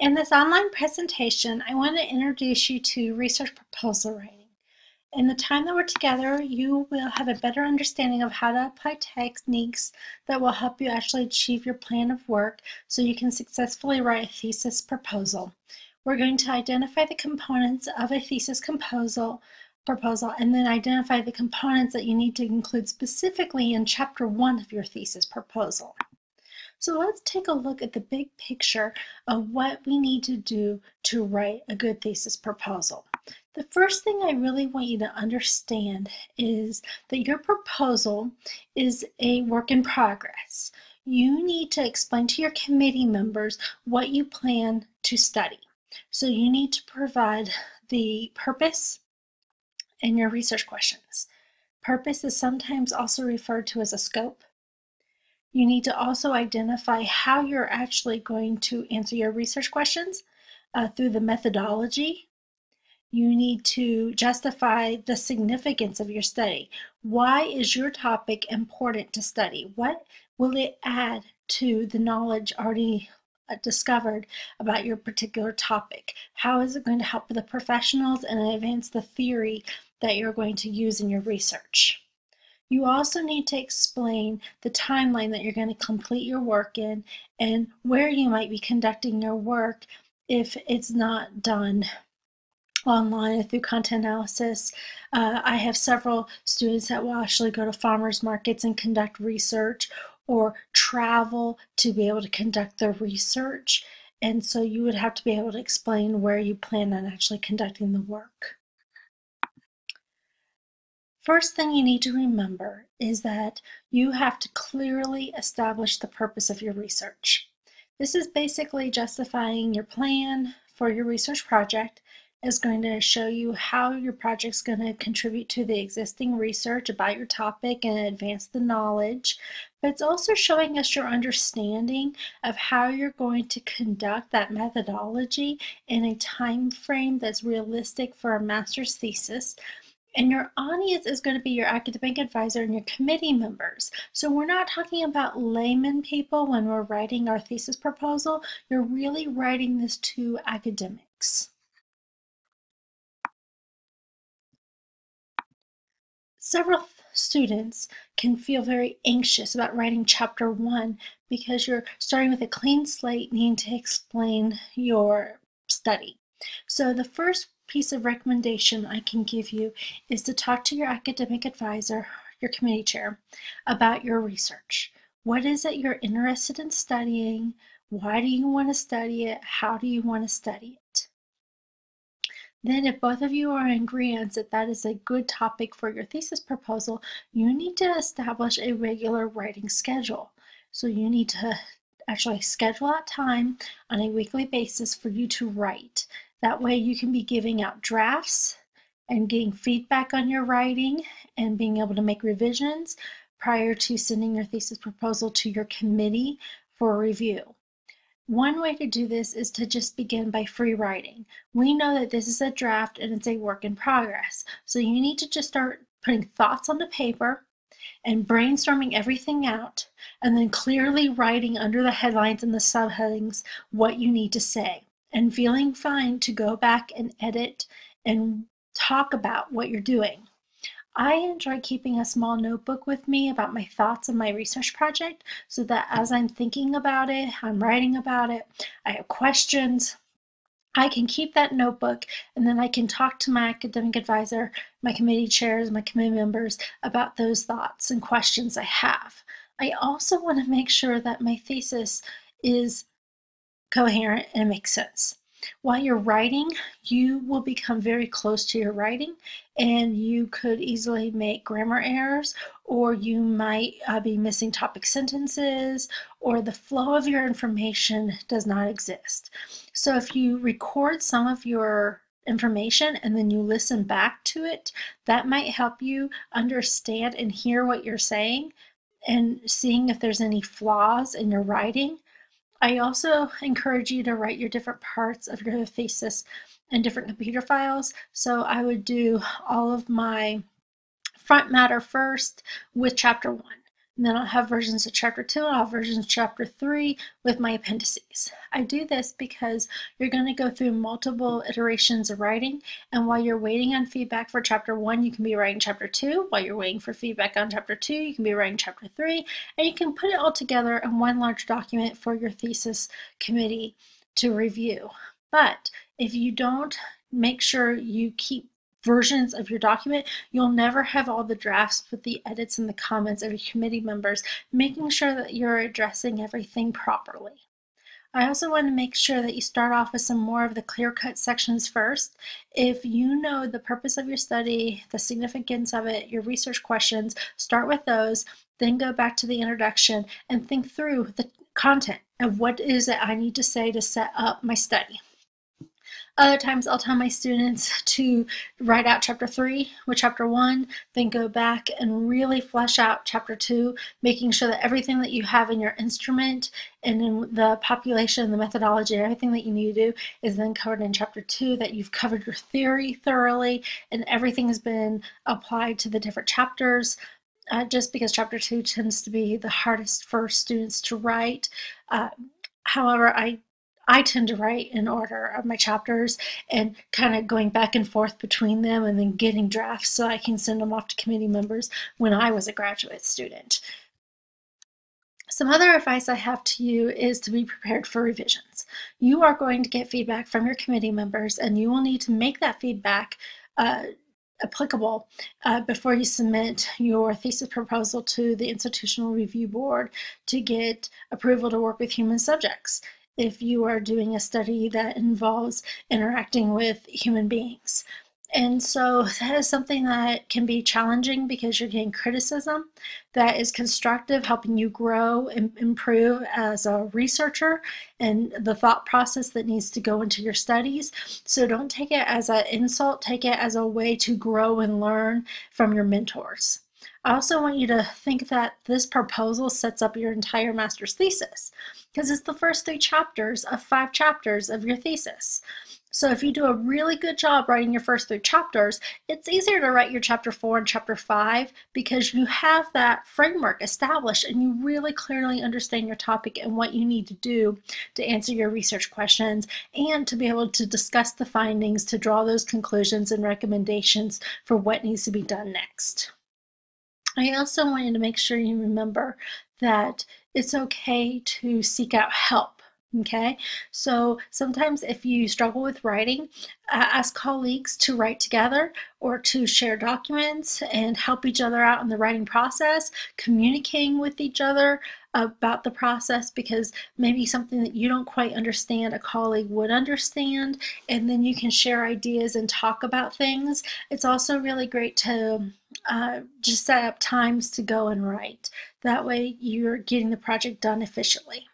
In this online presentation, I want to introduce you to research proposal writing. In the time that we're together, you will have a better understanding of how to apply techniques that will help you actually achieve your plan of work so you can successfully write a thesis proposal. We're going to identify the components of a thesis proposal, proposal and then identify the components that you need to include specifically in chapter one of your thesis proposal. So let's take a look at the big picture of what we need to do to write a good thesis proposal. The first thing I really want you to understand is that your proposal is a work in progress. You need to explain to your committee members what you plan to study. So you need to provide the purpose and your research questions. Purpose is sometimes also referred to as a scope. You need to also identify how you're actually going to answer your research questions uh, through the methodology. You need to justify the significance of your study. Why is your topic important to study? What will it add to the knowledge already uh, discovered about your particular topic? How is it going to help the professionals and advance the theory that you're going to use in your research? You also need to explain the timeline that you're going to complete your work in and where you might be conducting your work if it's not done online through content analysis. Uh, I have several students that will actually go to farmers markets and conduct research or travel to be able to conduct their research. And so you would have to be able to explain where you plan on actually conducting the work. First thing you need to remember is that you have to clearly establish the purpose of your research. This is basically justifying your plan for your research project is going to show you how your project is going to contribute to the existing research about your topic and advance the knowledge. But it's also showing us your understanding of how you're going to conduct that methodology in a time frame that's realistic for a master's thesis and your audience is going to be your academic advisor and your committee members. So we're not talking about layman people when we're writing our thesis proposal. You're really writing this to academics. Several students can feel very anxious about writing chapter one because you're starting with a clean slate needing to explain your study. So the first piece of recommendation I can give you is to talk to your academic advisor, your committee chair, about your research. What is it you're interested in studying? Why do you want to study it? How do you want to study it? Then if both of you are in agreement that that is a good topic for your thesis proposal, you need to establish a regular writing schedule. So you need to actually schedule out time on a weekly basis for you to write. That way you can be giving out drafts and getting feedback on your writing and being able to make revisions prior to sending your thesis proposal to your committee for review. One way to do this is to just begin by free writing. We know that this is a draft and it's a work in progress. So you need to just start putting thoughts on the paper and brainstorming everything out and then clearly writing under the headlines and the subheadings what you need to say and feeling fine to go back and edit and talk about what you're doing. I enjoy keeping a small notebook with me about my thoughts on my research project so that as I'm thinking about it, I'm writing about it, I have questions, I can keep that notebook and then I can talk to my academic advisor, my committee chairs, my committee members about those thoughts and questions I have. I also want to make sure that my thesis is coherent and it makes sense. While you're writing, you will become very close to your writing and you could easily make grammar errors or you might uh, be missing topic sentences or the flow of your information does not exist. So if you record some of your information and then you listen back to it, that might help you understand and hear what you're saying and seeing if there's any flaws in your writing I also encourage you to write your different parts of your thesis in different computer files. So I would do all of my front matter first with chapter one. And then I'll have versions of chapter two, I'll have versions of chapter three with my appendices. I do this because you're going to go through multiple iterations of writing, and while you're waiting on feedback for chapter one, you can be writing chapter two. While you're waiting for feedback on chapter two, you can be writing chapter three, and you can put it all together in one large document for your thesis committee to review. But if you don't make sure you keep versions of your document, you'll never have all the drafts with the edits and the comments of your committee members, making sure that you're addressing everything properly. I also want to make sure that you start off with some more of the clear-cut sections first. If you know the purpose of your study, the significance of it, your research questions, start with those, then go back to the introduction and think through the content of what is it I need to say to set up my study. Other times I'll tell my students to write out chapter three with chapter one, then go back and really flesh out chapter two, making sure that everything that you have in your instrument and in the population, the methodology, everything that you need to do is then covered in chapter two, that you've covered your theory thoroughly and everything has been applied to the different chapters. Uh, just because chapter two tends to be the hardest for students to write. Uh, however, I I tend to write in order of my chapters and kind of going back and forth between them and then getting drafts so I can send them off to committee members when I was a graduate student. Some other advice I have to you is to be prepared for revisions. You are going to get feedback from your committee members and you will need to make that feedback uh, applicable uh, before you submit your thesis proposal to the Institutional Review Board to get approval to work with human subjects if you are doing a study that involves interacting with human beings. And so that is something that can be challenging because you're getting criticism that is constructive, helping you grow and improve as a researcher and the thought process that needs to go into your studies. So don't take it as an insult, take it as a way to grow and learn from your mentors. I also want you to think that this proposal sets up your entire master's thesis because it's the first three chapters of five chapters of your thesis. So if you do a really good job writing your first three chapters, it's easier to write your chapter four and chapter five because you have that framework established and you really clearly understand your topic and what you need to do to answer your research questions and to be able to discuss the findings to draw those conclusions and recommendations for what needs to be done next. I also want you to make sure you remember that it's okay to seek out help. Okay, so sometimes if you struggle with writing, uh, ask colleagues to write together or to share documents and help each other out in the writing process, communicating with each other about the process because maybe something that you don't quite understand a colleague would understand and then you can share ideas and talk about things. It's also really great to uh, just set up times to go and write. That way you're getting the project done efficiently.